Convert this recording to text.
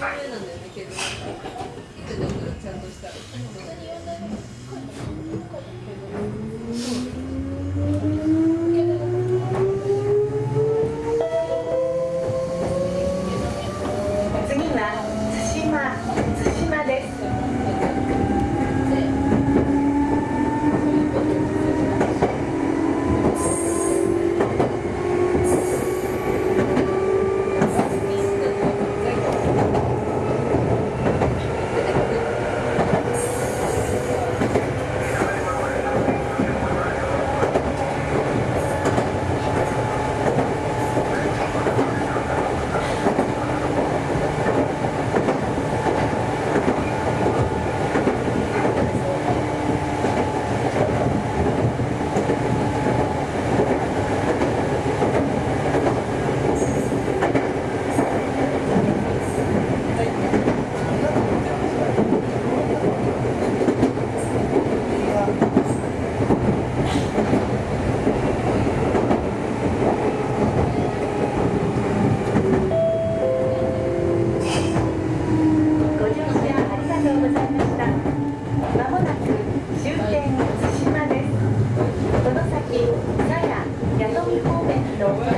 なんだよねけど。ございました。まもなく終点津島です。この先佐賀弥富方面と